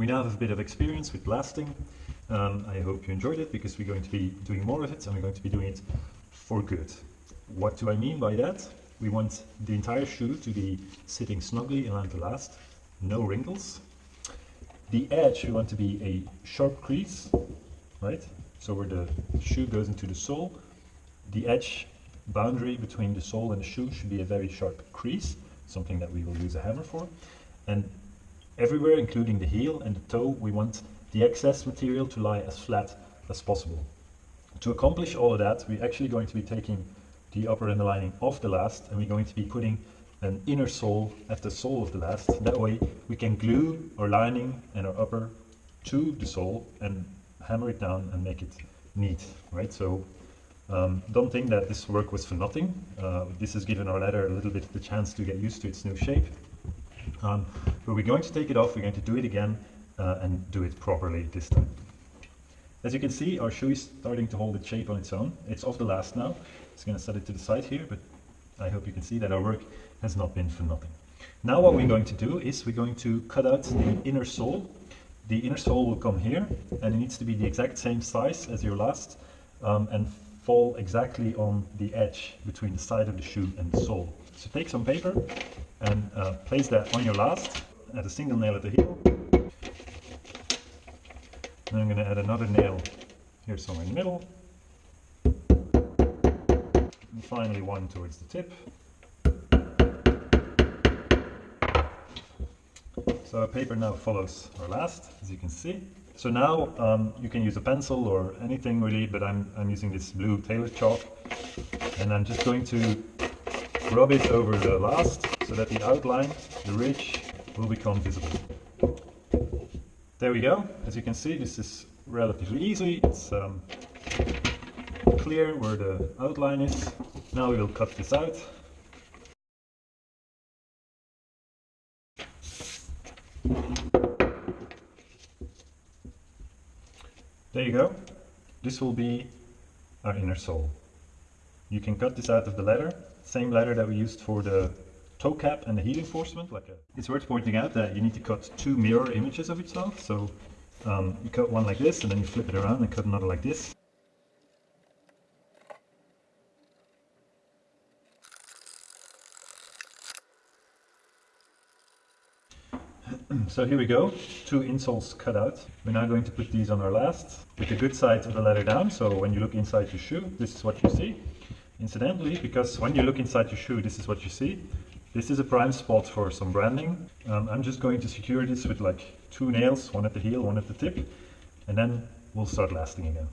We now have a bit of experience with lasting. Um, I hope you enjoyed it because we're going to be doing more of it and we're going to be doing it for good. What do I mean by that? We want the entire shoe to be sitting snugly in last, no wrinkles. The edge we want to be a sharp crease, right? So where the shoe goes into the sole, the edge boundary between the sole and the shoe should be a very sharp crease, something that we will use a hammer for. And everywhere, including the heel and the toe, we want the excess material to lie as flat as possible. To accomplish all of that, we're actually going to be taking the upper and the lining off the last and we're going to be putting an inner sole at the sole of the last. That way we can glue our lining and our upper to the sole and hammer it down and make it neat, right? So um, don't think that this work was for nothing. Uh, this has given our leather a little bit of the chance to get used to its new shape. Um, but we're going to take it off, we're going to do it again uh, and do it properly this time. As you can see, our shoe is starting to hold its shape on its own. It's off the last now. It's going to set it to the side here, but I hope you can see that our work has not been for nothing. Now what we're going to do is we're going to cut out the inner sole. The inner sole will come here, and it needs to be the exact same size as your last, um, and fall exactly on the edge between the side of the shoe and the sole. So take some paper and uh, place that on your last, add a single nail at the heel, and I'm going to add another nail here somewhere in the middle. And finally one towards the tip. So our paper now follows our last, as you can see. So now um, you can use a pencil or anything really, but I'm, I'm using this blue tailor chalk. And I'm just going to rub it over the last so that the outline, the ridge, will become visible. There we go. As you can see, this is relatively easy. It's um, clear where the outline is. Now we will cut this out. There you go. This will be our inner sole. You can cut this out of the leather, same leather that we used for the toe cap and the heel reinforcement. Like a, it's worth pointing out that you need to cut two mirror images of itself. So um, you cut one like this and then you flip it around and cut another like this. so here we go, two insoles cut out. We're now going to put these on our last with the good side of the leather down. So when you look inside your shoe, this is what you see. Incidentally, because when you look inside your shoe, this is what you see. This is a prime spot for some branding. Um, I'm just going to secure this with like two nails, one at the heel, one at the tip, and then we'll start lasting again.